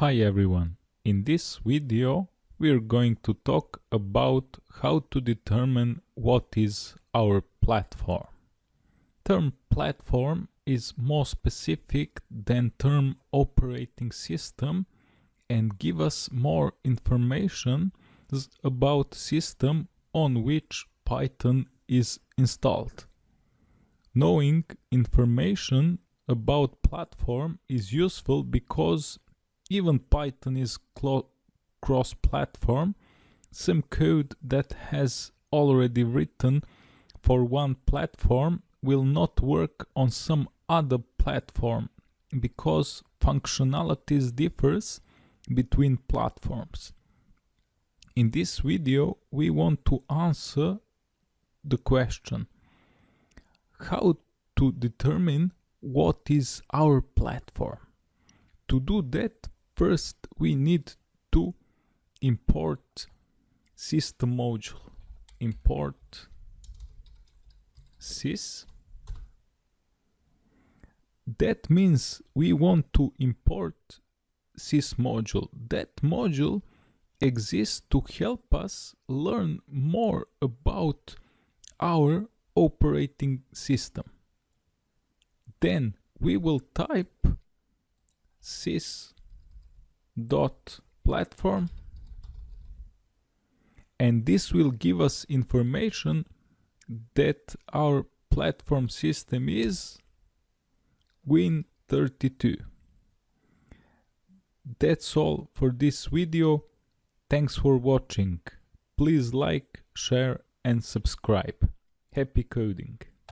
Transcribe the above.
Hi everyone, in this video we're going to talk about how to determine what is our platform. Term platform is more specific than term operating system and give us more information about system on which Python is installed. Knowing information about platform is useful because even Python is cross-platform. Some code that has already written for one platform will not work on some other platform because functionalities differs between platforms. In this video we want to answer the question how to determine what is our platform. To do that First, we need to import system module. Import sys. That means we want to import sys module. That module exists to help us learn more about our operating system. Then we will type sys dot platform and this will give us information that our platform system is Win32. That's all for this video. Thanks for watching. Please like, share and subscribe. Happy coding!